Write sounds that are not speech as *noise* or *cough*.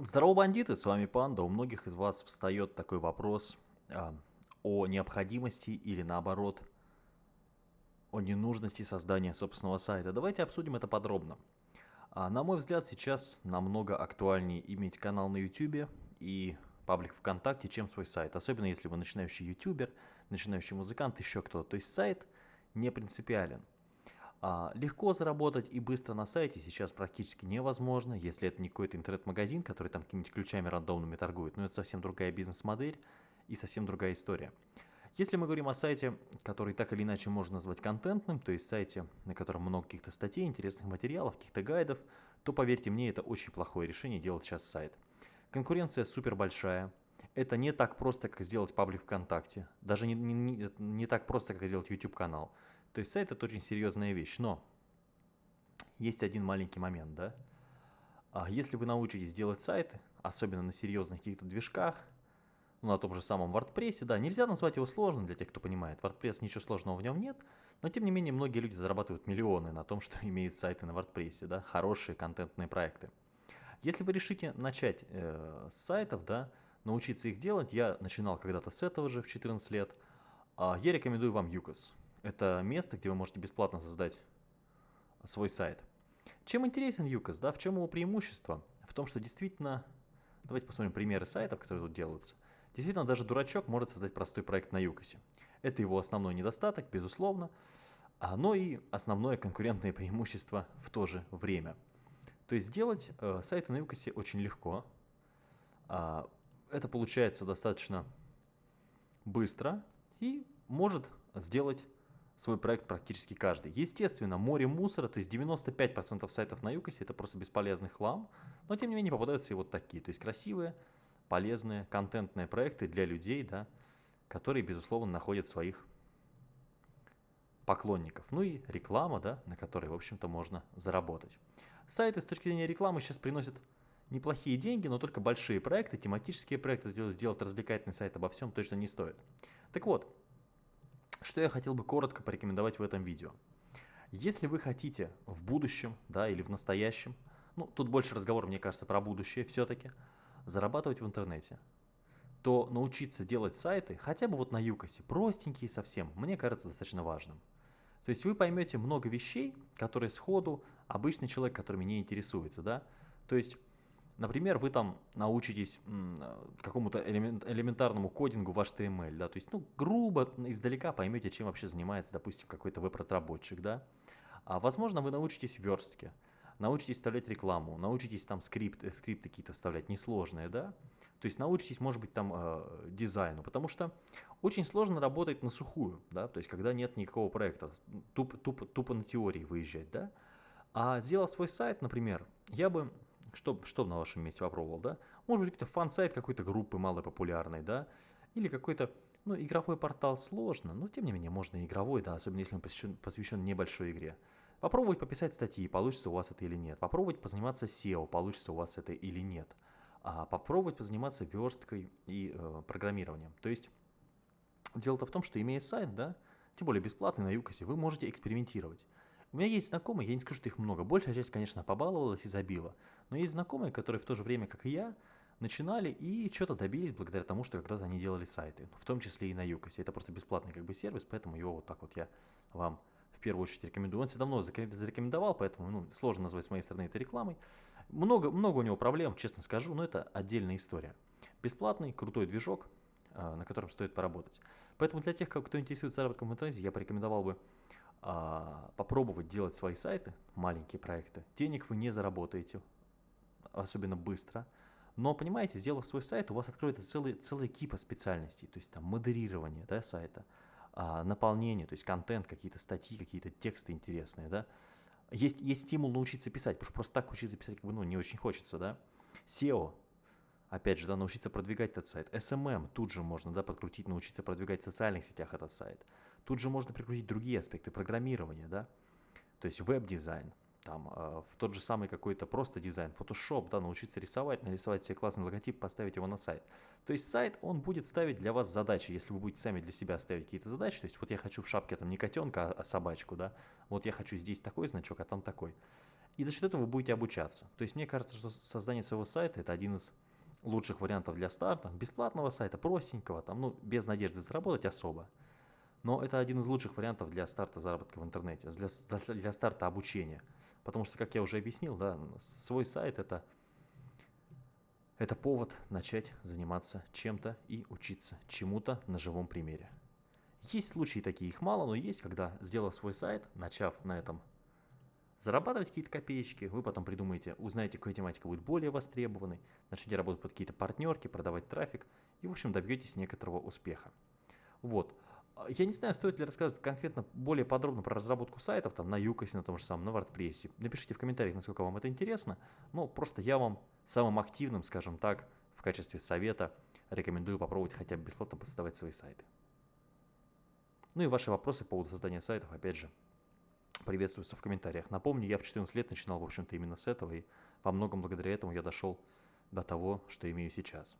Здорово, бандиты, с вами Панда. У многих из вас встает такой вопрос а, о необходимости или наоборот о ненужности создания собственного сайта. Давайте обсудим это подробно. А, на мой взгляд, сейчас намного актуальнее иметь канал на YouTube и паблик ВКонтакте, чем свой сайт. Особенно если вы начинающий ютубер, начинающий музыкант, еще кто-то. То есть сайт не принципиален. А, легко заработать и быстро на сайте сейчас практически невозможно, если это не какой-то интернет-магазин, который там какими-нибудь ключами рандомными торгует. Но это совсем другая бизнес-модель и совсем другая история. Если мы говорим о сайте, который так или иначе можно назвать контентным, то есть сайте, на котором много каких-то статей, интересных материалов, каких-то гайдов, то поверьте мне, это очень плохое решение делать сейчас сайт. Конкуренция супер большая. Это не так просто, как сделать паблик ВКонтакте. Даже не, не, не, не так просто, как сделать YouTube канал. То есть сайт это очень серьезная вещь, но есть один маленький момент, да. А если вы научитесь делать сайты, особенно на серьезных каких-то движках, ну, на том же самом WordPress, да, нельзя назвать его сложным для тех, кто понимает. WordPress ничего сложного в нем нет, но тем не менее многие люди зарабатывают миллионы на том, *laughs* что имеют сайты на WordPress, да, хорошие контентные проекты. Если вы решите начать э, с сайтов, да, научиться их делать, я начинал когда-то с этого же в 14 лет, э, я рекомендую вам uCoz. Это место, где вы можете бесплатно создать свой сайт. Чем интересен uCoz, да, в чем его преимущество? В том, что действительно, давайте посмотрим примеры сайтов, которые тут делаются. Действительно, даже дурачок может создать простой проект на Юкосе. Это его основной недостаток, безусловно, но и основное конкурентное преимущество в то же время. То есть сделать э, сайты на Юкосе очень легко. Э, это получается достаточно быстро и может сделать свой проект практически каждый. Естественно, море мусора, то есть 95% сайтов на Юкосе это просто бесполезный хлам, но тем не менее попадаются и вот такие, то есть красивые, полезные, контентные проекты для людей, да, которые, безусловно, находят своих поклонников. Ну и реклама, да, на которой, в общем-то, можно заработать. Сайты с точки зрения рекламы сейчас приносят неплохие деньги, но только большие проекты, тематические проекты, сделать развлекательный сайт обо всем точно не стоит. Так вот, что я хотел бы коротко порекомендовать в этом видео. Если вы хотите в будущем, да, или в настоящем, ну, тут больше разговор, мне кажется, про будущее все-таки, зарабатывать в интернете, то научиться делать сайты, хотя бы вот на Юкосе, простенькие совсем, мне кажется достаточно важным. То есть вы поймете много вещей, которые сходу обычный человек, которыми не интересуется, да. То есть Например, вы там научитесь какому-то элемент, элементарному кодингу в HTML, да, то есть, ну, грубо, издалека поймете, чем вообще занимается, допустим, какой-то веб-разработчик, да. А, возможно, вы научитесь верстке, научитесь вставлять рекламу, научитесь там скрипт, э, скрипты какие-то вставлять несложные, да. То есть научитесь, может быть, там э, дизайну, потому что очень сложно работать на сухую, да, то есть когда нет никакого проекта, туп, туп, тупо на теории выезжать, да. А сделав свой сайт, например, я бы что, что на вашем месте попробовал, да? Может быть, какой-то фан-сайт какой-то группы малопопулярной, да? Или какой-то, ну, игровой портал сложно, но тем не менее можно и игровой, да, особенно если он посвящен, посвящен небольшой игре. Попробовать пописать статьи, получится у вас это или нет. Попробовать позаниматься SEO, получится у вас это или нет. А попробовать позаниматься версткой и э, программированием. То есть, дело-то в том, что имея сайт, да, тем более бесплатный на Юкосе, вы можете экспериментировать. У меня есть знакомые, я не скажу, что их много. Большая часть, конечно, побаловалась и забила. Но есть знакомые, которые в то же время, как и я, начинали и что-то добились благодаря тому, что когда-то они делали сайты. В том числе и на Юкосе. Это просто бесплатный как бы сервис, поэтому его вот так вот я вам в первую очередь рекомендую. Он себя давно зарекомендовал, поэтому ну, сложно назвать с моей стороны это рекламой. Много, много у него проблем, честно скажу, но это отдельная история. Бесплатный, крутой движок, а, на котором стоит поработать. Поэтому для тех, кто интересуется заработком в интернете, я порекомендовал бы а, попробовать делать свои сайты, маленькие проекты, денег вы не заработаете, особенно быстро. Но, понимаете, сделав свой сайт, у вас откроется целый, целая кипа специальностей, то есть там модерирование да, сайта, а, наполнение, то есть контент, какие-то статьи, какие-то тексты интересные, да. Есть, есть стимул научиться писать, потому что просто так учиться писать как бы, ну, не очень хочется, да. SEO, опять же, да, научиться продвигать этот сайт. SMM тут же можно, да, подкрутить, научиться продвигать в социальных сетях этот сайт. Тут же можно прикрутить другие аспекты программирования, да, то есть веб-дизайн, там, э, в тот же самый какой-то просто дизайн, Photoshop, да, научиться рисовать, нарисовать себе классный логотип, поставить его на сайт. То есть сайт, он будет ставить для вас задачи, если вы будете сами для себя ставить какие-то задачи, то есть вот я хочу в шапке там не котенка, а собачку, да, вот я хочу здесь такой значок, а там такой. И за счет этого вы будете обучаться. То есть мне кажется, что создание своего сайта это один из лучших вариантов для старта, бесплатного сайта, простенького, там, ну, без надежды заработать особо. Но это один из лучших вариантов для старта заработка в интернете, для, для старта обучения. Потому что, как я уже объяснил, да, свой сайт это, это повод начать заниматься чем-то и учиться чему-то на живом примере. Есть случаи такие, их мало, но есть, когда, сделав свой сайт, начав на этом зарабатывать какие-то копеечки, вы потом придумаете, узнаете, какая тематика будет более востребованной, начнете работать под какие-то партнерки, продавать трафик и, в общем, добьетесь некоторого успеха. Вот. Я не знаю, стоит ли рассказывать конкретно более подробно про разработку сайтов, там, на Юкосе, на том же самом, на WordPress. Напишите в комментариях, насколько вам это интересно. Но просто я вам самым активным, скажем так, в качестве совета рекомендую попробовать хотя бы бесплатно создавать свои сайты. Ну и ваши вопросы по поводу создания сайтов, опять же, приветствуются в комментариях. Напомню, я в 14 лет начинал, в общем-то, именно с этого, и во многом благодаря этому я дошел до того, что имею сейчас.